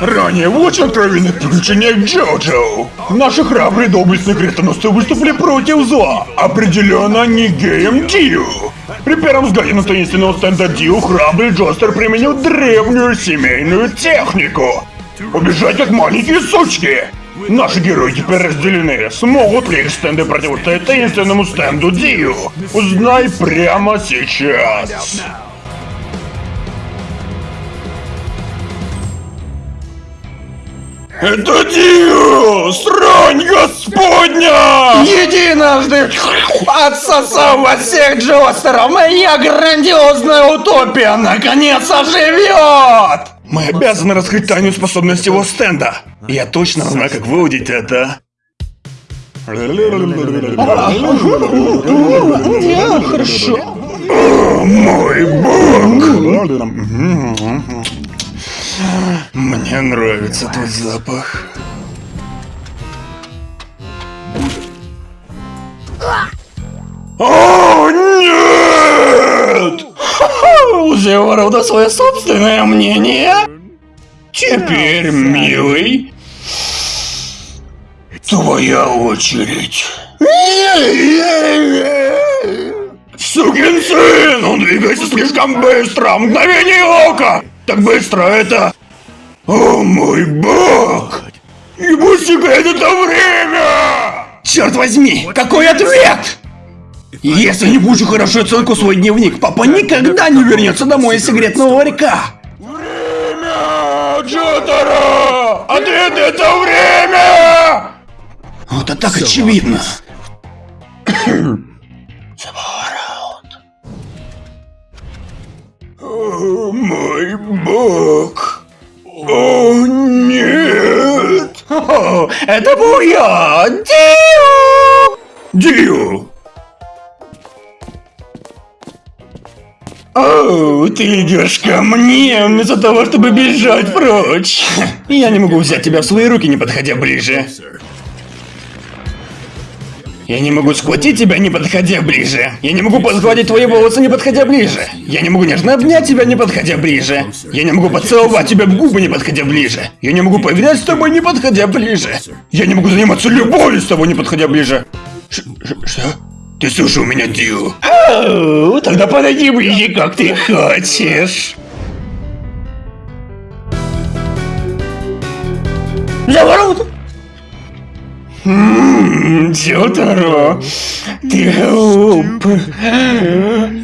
Ранее в очень откровенных приключениях Джоджо наши храбрые доблестные крестоносцы выступили против зла. Определенно не геем Дию. При первом взгляде на таинственного стенда Дию храбрый Джостер применил древнюю семейную технику. Убежать как маленькие сучки. Наши герои теперь разделены. Смогут ли их стенды противостоять таинственному стенду Дию? Узнай прямо сейчас. Это Дию! Срань господня! Единожды отсосав от всех Джостеров, моя грандиозная утопия наконец оживет! Мы обязаны раскрыть тайную способность его стенда. Я точно знаю, как выудить это. Хорошо. Мой бог! Мне нравится тот запах. О, нет! У Зеворода свое собственное мнение. Теперь, милый, твоя очередь. Сукин сын! Он двигается слишком быстро! Мгновение ока! Так быстро это... О мой бог! Стекает это время! Черт возьми, какой ответ! Если не получу хорошую оценку в свой дневник, папа никогда не вернется домой из секретного ларька. Время! Джотаро! Ответ это время! Вот это так очевидно. О мой бог! О нет! О, это был я, Дио! Дию! О, ты идешь ко мне вместо того, чтобы бежать прочь. Я не могу взять тебя в свои руки, не подходя ближе. Я не могу схватить тебя, не подходя ближе. Я не могу подхватить твои волосы, не подходя ближе. Я не могу нежно обнять тебя, не подходя ближе. Я не могу поцеловать тебя в губы, не подходя ближе. Я не могу поиграть с тобой, не подходя ближе. Я не могу заниматься любовью с тобой, не подходя ближе. Ш- ш- что? Ты слушал меня, Дию? Оу, тогда подойди ближе, как ты хочешь. Заворот! Ммм, Джотаро, ты глуп.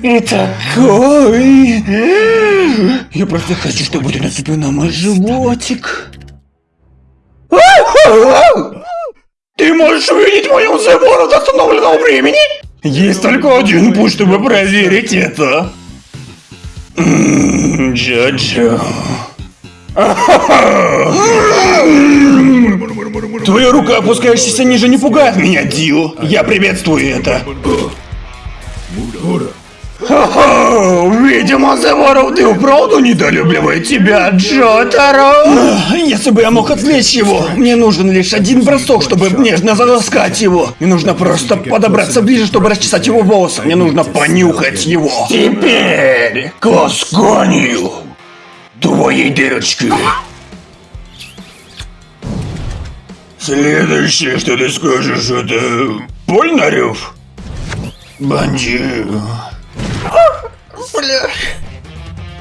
И такой. Я просто хочу, чтобы ты нацепил на мой животик. Ты можешь увидеть мою забору до остановленного времени? Есть только один путь, чтобы проверить это. Джо-Джо. Твоя рука, опускающаяся ниже, не пугает меня, Дил. Я приветствую это. Хо-хо, видимо, Зеворов, ты вправду недолюбливает тебя, Джотаро. Если бы я мог отвлечь его, мне нужен лишь один бросок, чтобы нежно заласкать его. Мне нужно просто подобраться ближе, чтобы расчесать его волосы. Мне нужно понюхать его. Теперь к твоей дырочки. Следующее, что ты скажешь, это... Польнарев? Бандит. Бля.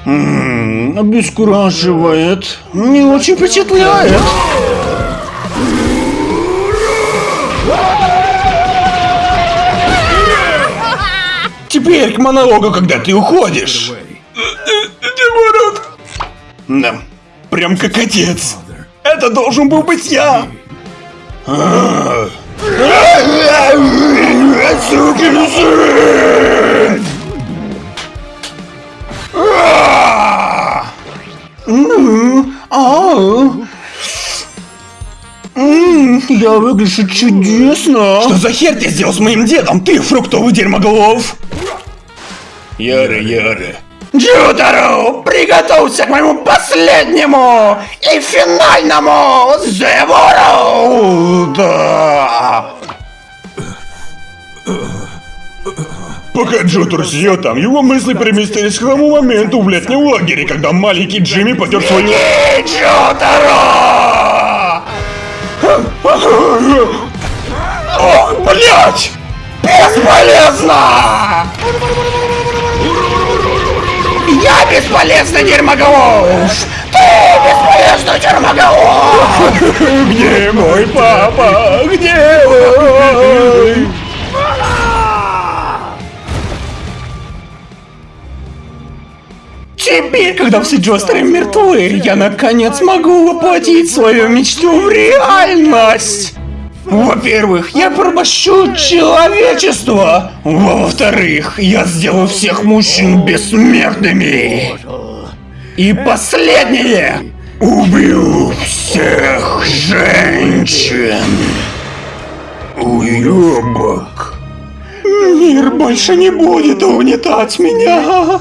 Ммм, обескураживает. Не очень впечатляет. Теперь к монологу, когда ты уходишь. Демород! Да, прям как отец. Это должен был быть я. Сукин сын! Я выгляжу чудесно. Что за хер ты сделал с моим дедом? Ты фруктовый дерьмоголов. Яра, Яра. Джудару, приготовься к моему последнему и финальному забору! Да! Пока Джотер сидел там, его мысли переместились к тому моменту в летнем лагере, когда маленький Джимми потер свою... Джотаро! О, блять! Бесполезно! Я бесполезный дерьмоголов! Ты бесполезный дерьмоголов! Где мой папа? Где мой? Теперь, когда все Джостеры мертвы, я наконец могу воплотить свою мечту в реальность! Во-первых, я пробощу человечество. Во-вторых, я сделаю всех мужчин бессмертными. И последнее. Убью всех женщин. Уебок. Мир больше не будет угнетать меня.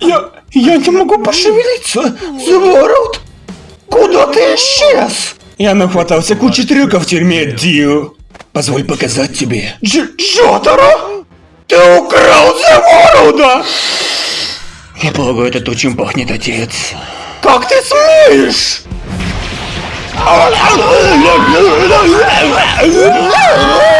Я... Я не могу пошевелиться. Заворот. Куда ты исчез? Я нахватался кучи трюков в тюрьме, Дью. Позволь показать тебе. Дж Джотаро? Ты украл Заворода! Я полагаю, это то, чем пахнет отец. Как ты смеешь?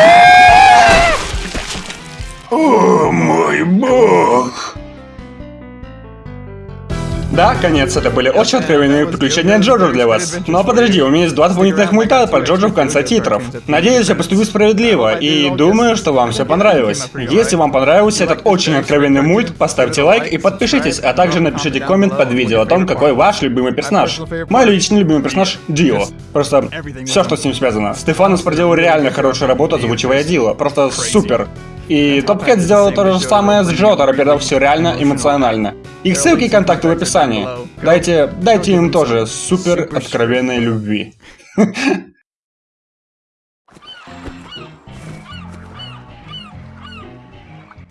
Да, конец, это были очень откровенные приключения Джорджа для вас. Но подожди, у меня есть два дополнительных мульта по Джорджу в конце титров. Надеюсь, я поступил справедливо, и думаю, что вам все понравилось. Если вам понравился этот очень откровенный мульт, поставьте лайк и подпишитесь, а также напишите коммент под видео о том, какой ваш любимый персонаж. Мой личный любимый персонаж Дио. Просто все, что с ним связано. Стефанос проделал реально хорошую работу, озвучивая Дио. Просто супер. И Топкэт сделал то же самое с Джотаро, передав все реально эмоционально. Их ссылки и контакты в описании. Дайте, дайте им тоже супер откровенной любви.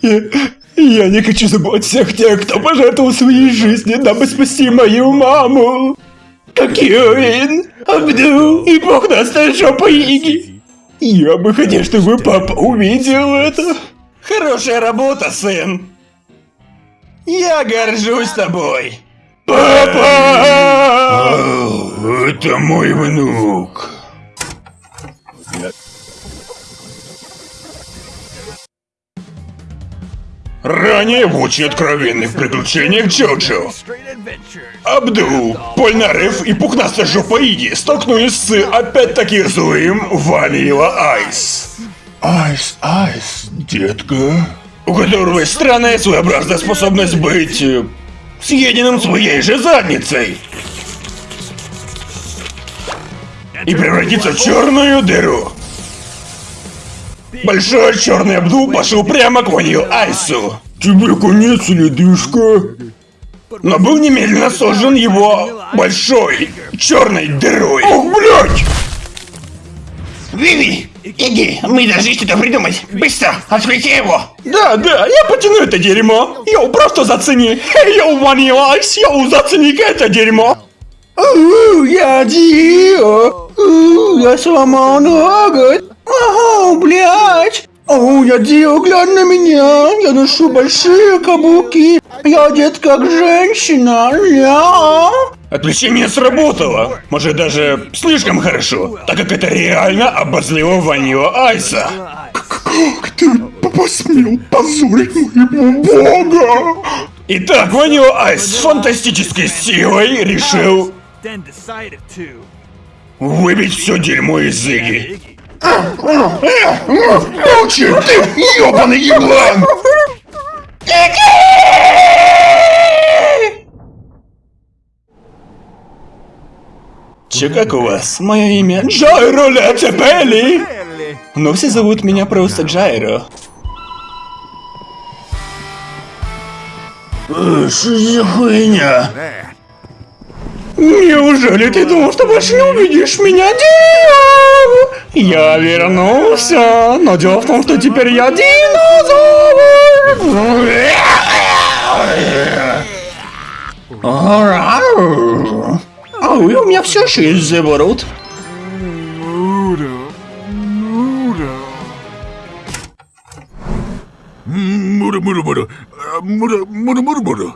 Я не хочу забыть всех тех, кто пожертвовал своей жизнью, дабы спасти мою маму. Как Юин, Абду и бог даст жопа Иги. Я бы хотел, чтобы папа увидел это. Хорошая работа, сын. Я горжусь тобой. Папа! Это мой внук. Ранее в очень откровенных приключениях Джоджо. Абдул, Польнарев и пухнастая жопа Иги столкнулись с опять-таки злым Ванила Айс. Айс, Айс, детка. У которого странная своеобразная способность быть... э, съеденным своей же задницей. И превратиться в черную дыру. Большой черный Абдул пошел прямо к Ванил Айсу. Тебе конец, ледышка. Но был немедленно сожжен его большой черной дырой. Ох, блядь! Виви, иди, мы должны что-то придумать. Быстро, отвлеки его. Да, да, я потяну это дерьмо. Йоу, просто зацени. Йоу, Vanilla Ice, йоу, зацени это дерьмо. У, я Дио. У, я сломал ноготь. Ага, блядь. О, я Дио, глянь на меня. Я ношу большие каблуки. Я одет как женщина. Я. Отвлечение сработало. Может даже слишком хорошо, так как это реально обозлило Ванила Айса. Как ты посмел позорить моего бога? Итак, Ванила Айс с фантастической силой решил выбить все дерьмо из Зиги. Молчи, ты ёбаный еблан! Че как у вас? Мое имя Джайро Лецепели. Но все зовут меня просто Джайро. Что за хуйня? Неужели ты думал, что больше не увидишь меня, Дио? Я вернулся, но дело в том, что теперь я динозавр. А вы у меня все еще есть заворот. Мура. Мура. Мура, мура, мура. Мура, мура, мура, мура.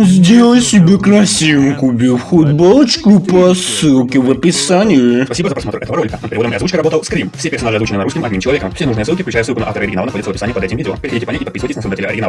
Сделай себе красивым, купив футболочку по ссылке в описании. Спасибо за просмотр этого ролика. Над переводом и озвучкой работал Скрим. Все персонажи озвучены на русском одним человеком. Все нужные ссылки, включая ссылку на автора оригинала, находятся в описании под этим видео. Переходите по ней и подписывайтесь на создателя оригинала.